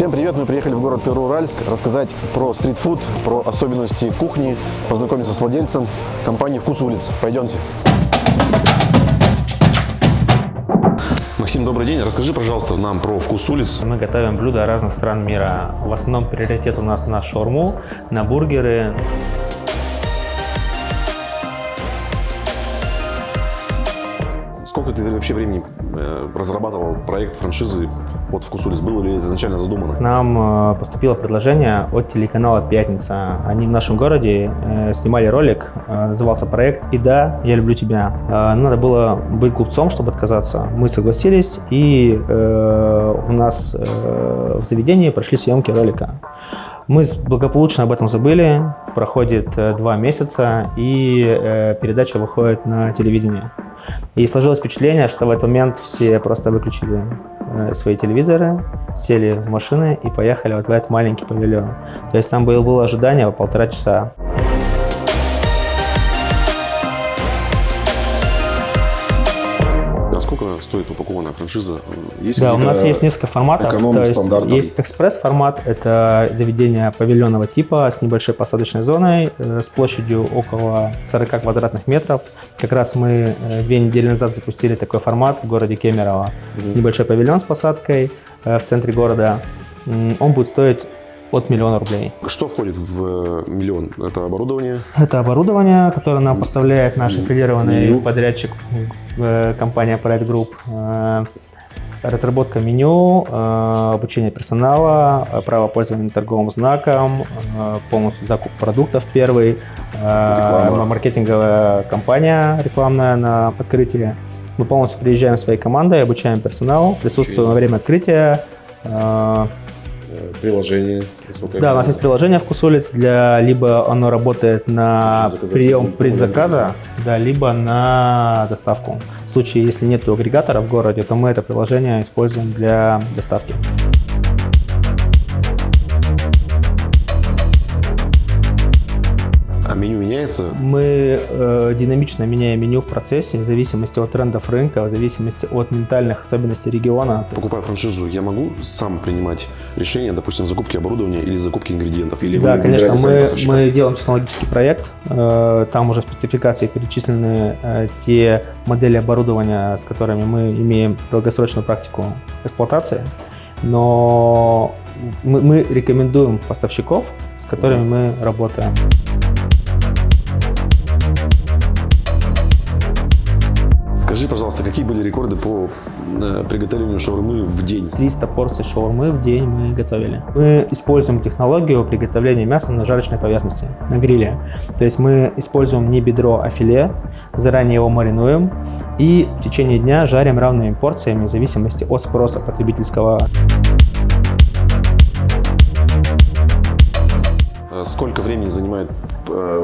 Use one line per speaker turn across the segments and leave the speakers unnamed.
Всем привет! Мы приехали в город Перууральск рассказать про стритфуд, про особенности кухни, познакомиться с владельцем компании «Вкус улиц». Пойдемте! Максим, добрый день. Расскажи, пожалуйста, нам про «Вкус улиц».
Мы готовим блюда разных стран мира. В основном приоритет у нас на шаурму, на бургеры.
Сколько ты вообще времени э, разрабатывал проект франшизы под «Вкус улиц»? Было ли изначально задумано?
К нам э, поступило предложение от телеканала «Пятница». Они в нашем городе э, снимали ролик, назывался проект «И да, я люблю тебя». Надо было быть глупцом, чтобы отказаться. Мы согласились, и у нас в заведении прошли съемки ролика. Мы благополучно об этом забыли, проходит два месяца, и передача выходит на телевидение. И сложилось впечатление, что в этот момент все просто выключили э, свои телевизоры, сели в машины и поехали вот в этот маленький павильон. То есть там было, было ожидание полтора часа.
Стоит упакованная франшиза?
Есть да, у нас есть несколько форматов. То есть есть экспресс-формат, это заведение павильонного типа с небольшой посадочной зоной, э, с площадью около 40 квадратных метров. Как раз мы э, две недели назад запустили такой формат в городе Кемерово. Угу. Небольшой павильон с посадкой э, в центре города. Он будет стоить от миллиона рублей.
Что входит в э, миллион? Это оборудование?
Это оборудование, которое нам поставляет наш аффилированный меню. подрядчик э, компания Pride Group. Э, разработка меню, обучение персонала, право пользования торговым знаком, полностью закуп продуктов первый, Реклама. маркетинговая компания рекламная на открытии. Мы полностью приезжаем своей командой, обучаем персонал, присутствуем во время открытия,
приложение.
Да, у нас есть приложение «Вкус улиц», для, либо оно работает на прием предзаказа, да, либо на доставку. В случае, если нет агрегатора в городе, то мы это приложение используем для доставки.
Меню меняется?
Мы э, динамично меняем меню в процессе, в зависимости от трендов рынка, в зависимости от ментальных особенностей региона.
Покупая франшизу, я могу сам принимать решение, допустим, закупки оборудования или закупки ингредиентов? Или
да, конечно, мы, мы делаем технологический проект, э, там уже в спецификации перечислены э, те модели оборудования, с которыми мы имеем долгосрочную практику эксплуатации, но мы, мы рекомендуем поставщиков, с которыми мы работаем.
Скажи, пожалуйста, какие были рекорды по э, приготовлению шаурмы в день?
300 порций шаурмы в день мы готовили. Мы используем технологию приготовления мяса на жарочной поверхности, на гриле. То есть мы используем не бедро, а филе, заранее его маринуем и в течение дня жарим равными порциями в зависимости от спроса потребительского.
Э, сколько времени занимает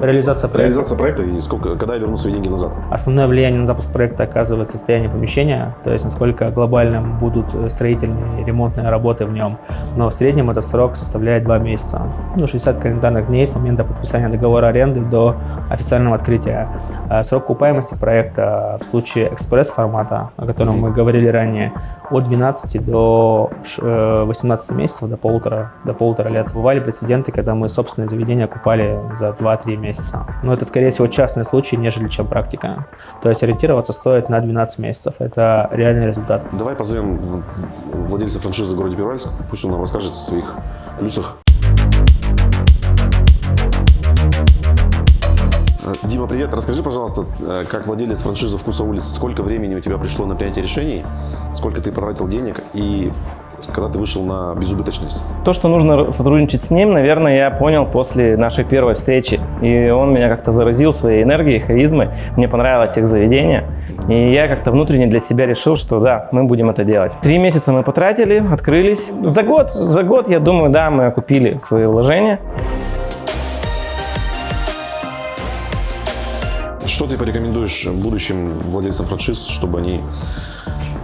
реализация проекта.
Реализация проекта и сколько, когда я верну свои деньги назад?
Основное влияние на запуск проекта оказывает состояние помещения, то есть насколько глобальным будут строительные и ремонтные работы в нем. Но в среднем этот срок составляет 2 месяца. Ну, 60 календарных дней с момента подписания договора аренды до официального открытия. А срок окупаемости проекта в случае экспресс-формата, о котором мы говорили ранее, от 12 до 18 э, месяцев, до полутора, до полутора лет. Бывали прецеденты, когда мы собственное заведение окупали за 2 2-3 месяца. Но это, скорее всего, частный случай, нежели чем практика. То есть ориентироваться стоит на 12 месяцев. Это реальный результат.
Давай позовем владельца франшизы в городе Первальск. Пусть он нам расскажет о своих плюсах. Э, Дима, привет. Расскажи, пожалуйста, э, как владелец франшизы «Вкуса улиц», сколько времени у тебя пришло на принятие решений, сколько ты потратил денег и когда ты вышел на безубыточность?
То, что нужно сотрудничать с ним, наверное, я понял после нашей первой встречи. И он меня как-то заразил своей энергией, харизмой. Мне понравилось их заведение. И я как-то внутренне для себя решил, что да, мы будем это делать. Три месяца мы потратили, открылись. За год, за год, я думаю, да, мы окупили свои вложения.
Что ты порекомендуешь будущим владельцам франшиз, чтобы они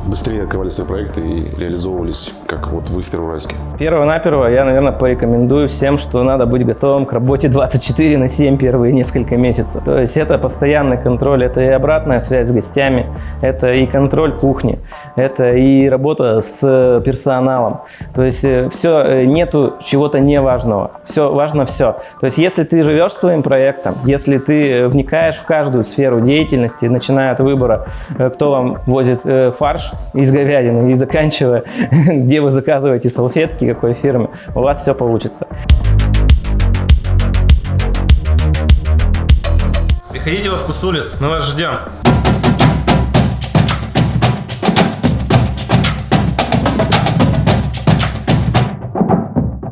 быстрее открывали свои проекты и реализовывались, как вот вы в Первоуральске?
Первого-наперво я, наверное, порекомендую всем, что надо быть готовым к работе 24 на 7 первые несколько месяцев. То есть это постоянный контроль, это и обратная связь с гостями, это и контроль кухни, это и работа с персоналом. То есть все, нету чего-то неважного, все важно все. То есть если ты живешь своим проектом, если ты вникаешь в каждую сферу деятельности, начиная от выбора, кто вам возит фарш из говядины и заканчивая, где вы заказываете салфетки, какой фирме, у вас все получится.
Приходите во вкус улиц, мы вас ждем.